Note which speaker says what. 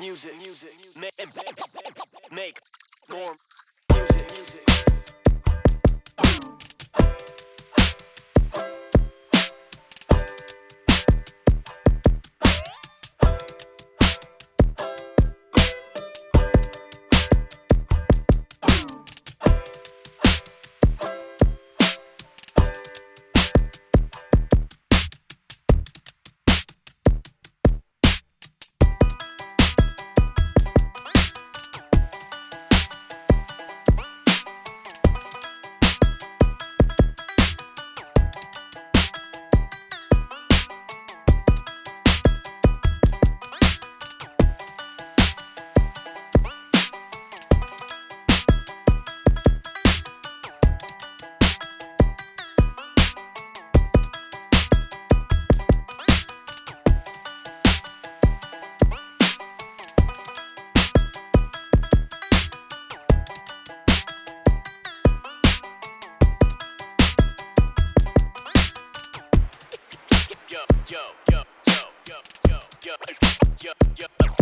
Speaker 1: music, music, make, make more music, yo, yo, yo, yo, yo, yo, yo, yo.